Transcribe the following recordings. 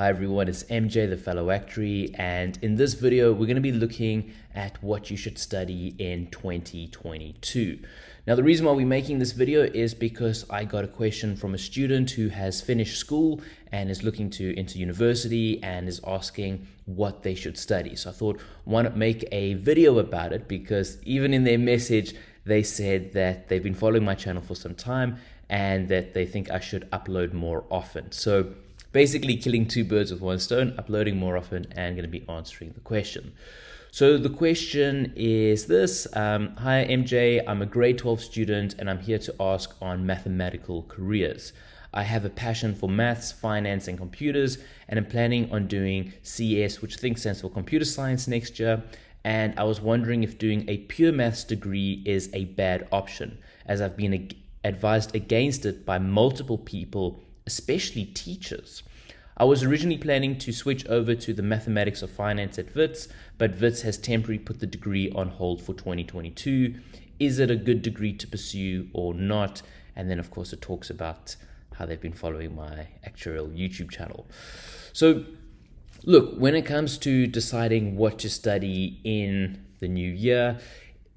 Hi everyone, it's MJ the fellow actuary and in this video we're going to be looking at what you should study in 2022. Now the reason why we're making this video is because I got a question from a student who has finished school and is looking to into university and is asking what they should study. So I thought why not make a video about it because even in their message they said that they've been following my channel for some time and that they think I should upload more often. So basically killing two birds with one stone, uploading more often and going to be answering the question. So the question is this um, Hi MJ, I'm a grade 12 student and I'm here to ask on mathematical careers. I have a passion for maths, finance, and computers, and I'm planning on doing CS, which I think stands for computer science, next year. And I was wondering if doing a pure maths degree is a bad option, as I've been advised against it by multiple people especially teachers. I was originally planning to switch over to the mathematics of finance at WITS, but WITS has temporarily put the degree on hold for 2022. Is it a good degree to pursue or not? And then, of course, it talks about how they've been following my actual YouTube channel. So, look, when it comes to deciding what to study in the new year,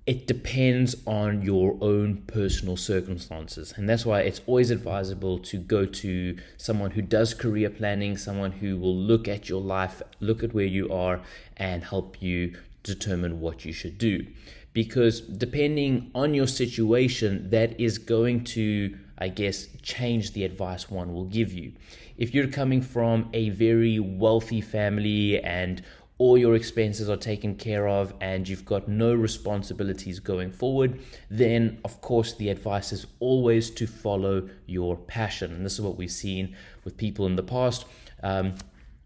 it depends on your own personal circumstances. And that's why it's always advisable to go to someone who does career planning, someone who will look at your life, look at where you are, and help you determine what you should do. Because depending on your situation, that is going to, I guess, change the advice one will give you. If you're coming from a very wealthy family and all your expenses are taken care of and you've got no responsibilities going forward, then of course the advice is always to follow your passion. And this is what we've seen with people in the past. Um,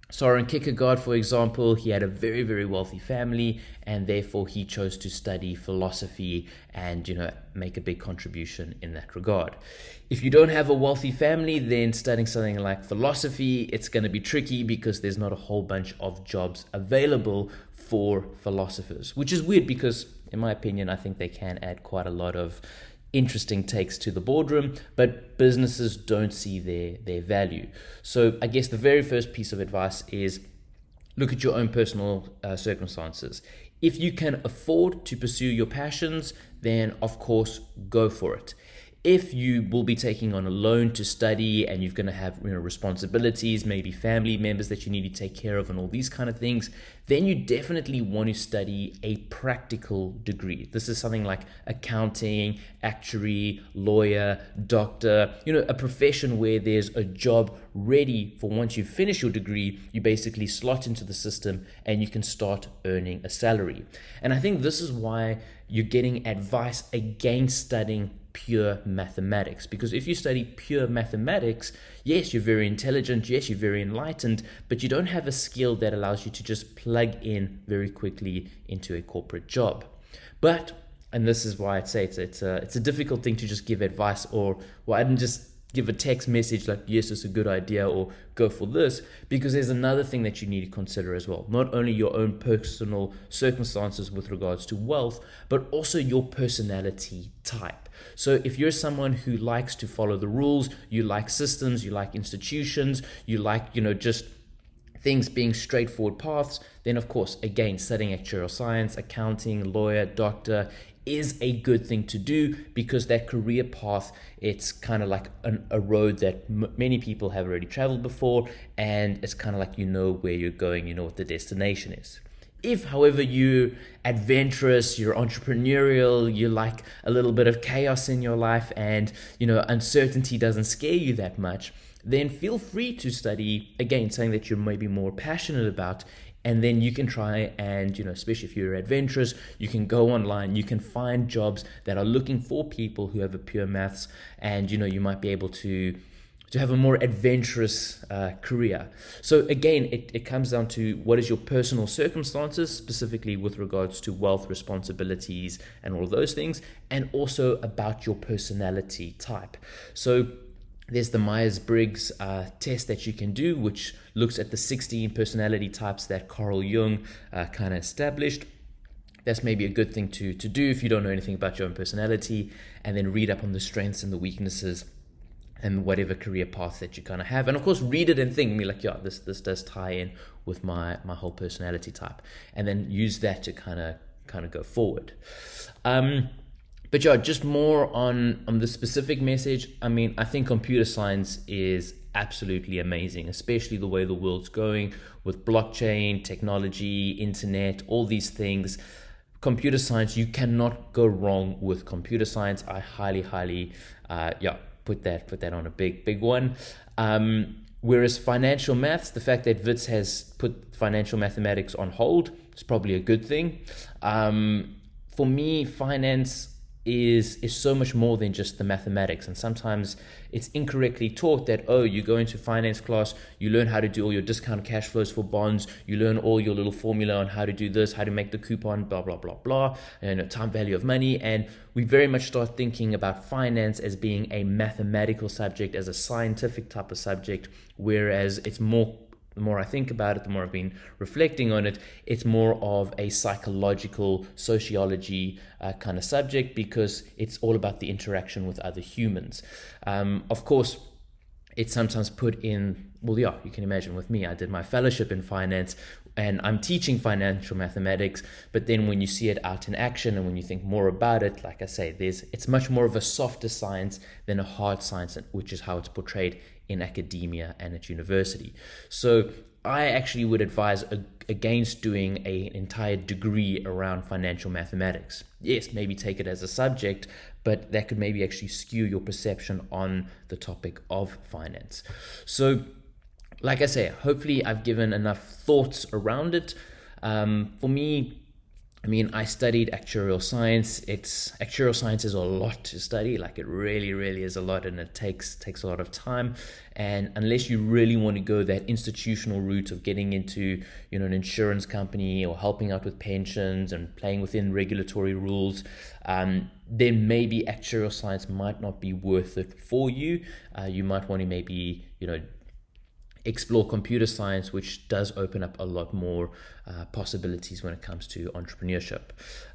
Soren Kierkegaard, for example, he had a very, very wealthy family, and therefore he chose to study philosophy and, you know, make a big contribution in that regard. If you don't have a wealthy family, then studying something like philosophy, it's going to be tricky because there's not a whole bunch of jobs available for philosophers, which is weird because, in my opinion, I think they can add quite a lot of interesting takes to the boardroom, but businesses don't see their, their value. So I guess the very first piece of advice is look at your own personal uh, circumstances. If you can afford to pursue your passions, then of course go for it if you will be taking on a loan to study and you're going to have you know, responsibilities, maybe family members that you need to take care of, and all these kind of things, then you definitely want to study a practical degree. This is something like accounting, actuary, lawyer, doctor, you know, a profession where there's a job ready for once you finish your degree, you basically slot into the system and you can start earning a salary. And I think this is why you're getting advice against studying pure mathematics. Because if you study pure mathematics, yes, you're very intelligent, yes, you're very enlightened, but you don't have a skill that allows you to just plug in very quickly into a corporate job. But and this is why I'd say it's it's a, it's a difficult thing to just give advice or well I didn't just give a text message like yes it's a good idea or go for this because there's another thing that you need to consider as well. Not only your own personal circumstances with regards to wealth but also your personality type. So if you're someone who likes to follow the rules you like systems you like institutions you like you know just things being straightforward paths, then of course, again, studying actuarial science, accounting, lawyer, doctor is a good thing to do because that career path it's kind of like an, a road that many people have already traveled before and it's kind of like you know where you're going you know what the destination is. If however you're adventurous you're entrepreneurial you like a little bit of chaos in your life and you know uncertainty doesn't scare you that much then feel free to study again something that you're maybe more passionate about and then you can try and you know especially if you're adventurous you can go online you can find jobs that are looking for people who have a pure maths and you know you might be able to to have a more adventurous uh, career. So again, it, it comes down to what is your personal circumstances, specifically with regards to wealth, responsibilities, and all of those things, and also about your personality type. So there's the Myers-Briggs uh, test that you can do, which looks at the 16 personality types that Carl Jung uh, kind of established. That's maybe a good thing to, to do if you don't know anything about your own personality, and then read up on the strengths and the weaknesses and whatever career path that you kind of have. And of course read it and think. Me like yeah this this does tie in with my my whole personality type. And then use that to kind of kind of go forward. Um but yeah just more on on the specific message i mean i think computer science is absolutely amazing especially the way the world's going with blockchain technology internet all these things computer science you cannot go wrong with computer science i highly highly uh, yeah put that put that on a big big one. Um, whereas financial maths, the fact that WITS has put financial mathematics on hold is probably a good thing. Um, for me, finance is is so much more than just the mathematics. And sometimes it's incorrectly taught that oh you go into finance class you learn how to do all your discount cash flows for bonds you learn all your little formula on how to do this how to make the coupon blah blah blah blah and time value of money. And we very much start thinking about finance as being a mathematical subject as a scientific type of subject whereas it's more the more I think about it, the more I've been reflecting on it, it's more of a psychological sociology uh, kind of subject because it's all about the interaction with other humans. Um, of course, it's sometimes put in, well, yeah, you can imagine with me, I did my fellowship in finance and I'm teaching financial mathematics, but then when you see it out in action and when you think more about it, like I say, there's it's much more of a softer science than a hard science, which is how it's portrayed in academia and at university. So I actually would advise against doing an entire degree around financial mathematics. Yes, maybe take it as a subject, but that could maybe actually skew your perception on the topic of finance. So, like I say, hopefully I've given enough thoughts around it. Um, for me, I mean, I studied actuarial science. It's actuarial science is a lot to study. Like it really, really is a lot, and it takes takes a lot of time. And unless you really want to go that institutional route of getting into, you know, an insurance company or helping out with pensions and playing within regulatory rules, um, then maybe actuarial science might not be worth it for you. Uh, you might want to maybe, you know, explore computer science, which does open up a lot more uh, possibilities when it comes to entrepreneurship.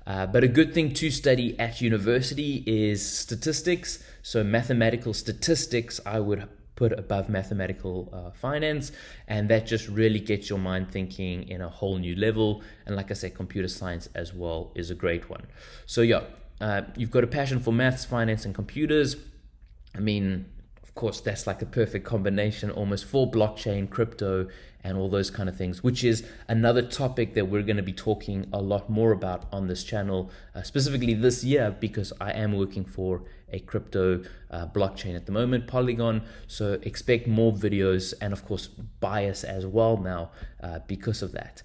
Uh, but a good thing to study at university is statistics. So, mathematical statistics, I would put above mathematical uh, finance, and that just really gets your mind thinking in a whole new level. And, like I said, computer science as well is a great one. So, yeah, uh, you've got a passion for maths, finance, and computers. I mean, of course, that's like a perfect combination almost for blockchain, crypto, and all those kind of things, which is another topic that we're going to be talking a lot more about on this channel, uh, specifically this year, because I am working for a crypto uh, blockchain at the moment, Polygon. So expect more videos and, of course, bias as well now uh, because of that.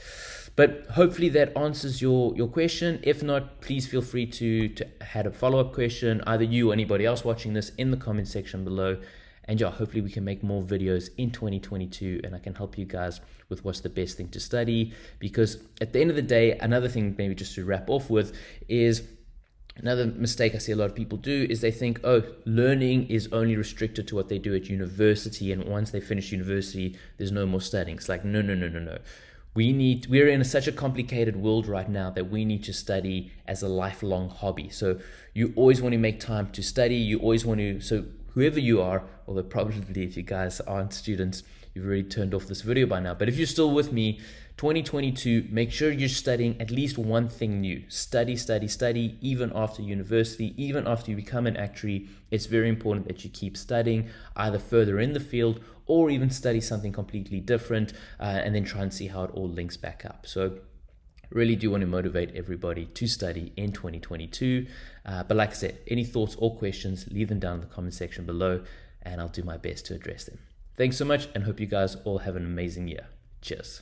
But hopefully that answers your, your question. If not, please feel free to, to add a follow up question, either you or anybody else watching this in the comment section below. And yeah, hopefully we can make more videos in 2022 and I can help you guys with what's the best thing to study. Because at the end of the day, another thing, maybe just to wrap off with, is Another mistake I see a lot of people do is they think, oh, learning is only restricted to what they do at university, and once they finish university, there's no more studying. It's like, no, no, no, no, no. We need, we're in such a complicated world right now that we need to study as a lifelong hobby. So you always want to make time to study. You always want to, so whoever you are, although probably if you guys aren't students, you've already turned off this video by now. But if you're still with me, 2022, make sure you're studying at least one thing new. Study, study, study, even after university, even after you become an actuary. It's very important that you keep studying either further in the field or even study something completely different uh, and then try and see how it all links back up. So really do want to motivate everybody to study in 2022. Uh, but like I said, any thoughts or questions, leave them down in the comment section below and I'll do my best to address them. Thanks so much and hope you guys all have an amazing year. Cheers.